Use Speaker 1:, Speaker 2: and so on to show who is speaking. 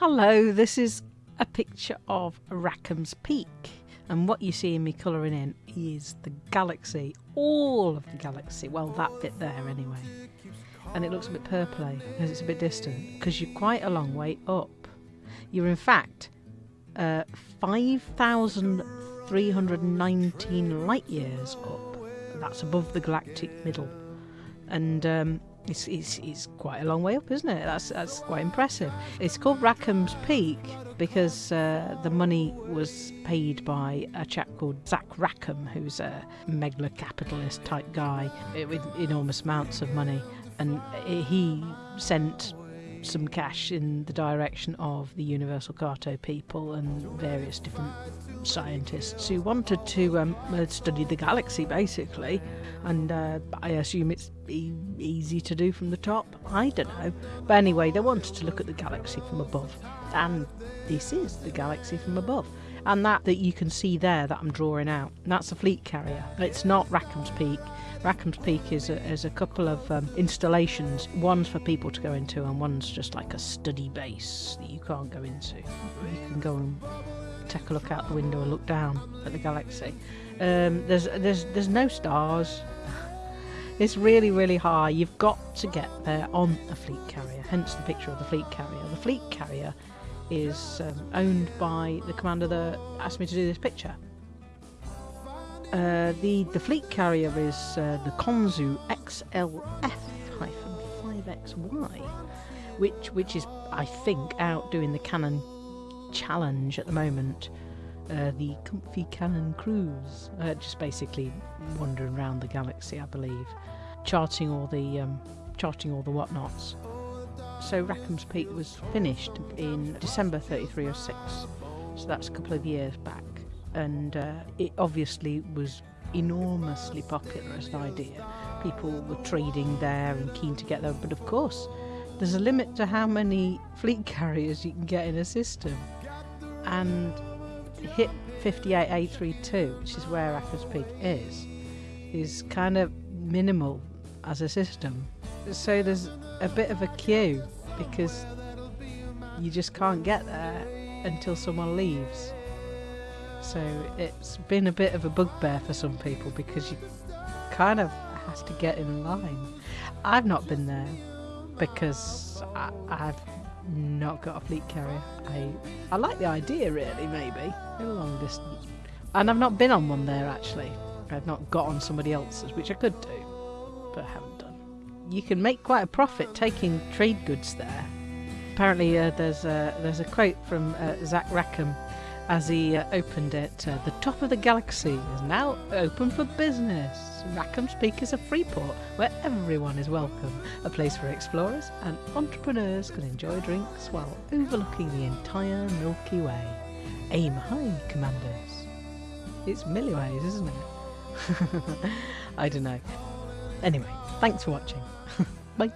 Speaker 1: Hello, this is a picture of Rackham's Peak. And what you see in me colouring in is the galaxy, all of the galaxy. Well, that bit there anyway. And it looks a bit purpley because it's a bit distant because you're quite a long way up. You're in fact uh, 5,319 light years up. That's above the galactic middle. And um, it's, it's, it's quite a long way up, isn't it? That's, that's quite impressive. It's called Rackham's Peak because uh, the money was paid by a chap called Zach Rackham, who's a megalo capitalist type guy with enormous amounts of money. And he sent some cash in the direction of the Universal Carto people and various different scientists who wanted to um, uh, study the galaxy basically. And uh, I assume it's e- easy to do from the top. I don't know. But anyway, they wanted to look at the galaxy from above. And this is the galaxy from above. And that that you can see there that I'm drawing out, that's a fleet carrier. It's not Rackham's Peak. Rackham's Peak is a, is a couple of um, installations. One's for people to go into, and one's just like a study base that you can't go into. You can go and take a look out the window and look down at the galaxy. Um, there's there's there's no stars. It's really really high. You've got to get there on a fleet carrier. Hence the picture of the fleet carrier. The fleet carrier is um, owned by the commander that asked me to do this picture. Uh, the the fleet carrier is uh, the Konzu XLF-5XY, which which is I think out doing the Canonn challenge at the moment. Uh, the Comfy Canonn Cruise, uh, just basically wandering around the galaxy, I believe, charting all the um, charting all the whatnots. So Rackham's Peak was finished in December 33 or 6, so that's a couple of years back and uh, it obviously was enormously popular as an idea. People were trading there and keen to get there, but of course, there's a limit to how many fleet carriers you can get in a system. And HIP 58832, which is where Rackham's Peak is, is kind of minimal as a system. So there's a bit of a queue because you just can't get there until someone leaves. So it's been a bit of a bugbear for some people because you kind of have to get in line. I've not been there because I, have not got a fleet carrier. I I like the idea really, maybe a long distance, and I've not been on one there actually. I've not got on somebody else's, which I could do, but I haven't done. You can make quite a profit taking trade goods there. Apparently, uh, there's a there's a quote from uh, Zach Rackham as he uh, opened it. Uh, the top of the galaxy is now open for business. Rackham's Peak is a free port where everyone is welcome, a place where explorers and entrepreneurs can enjoy drinks while overlooking the entire Milky Way. Aim high, commanders. It's milliways, isn't it? I don't know. Anyway, thanks for watching. Bye.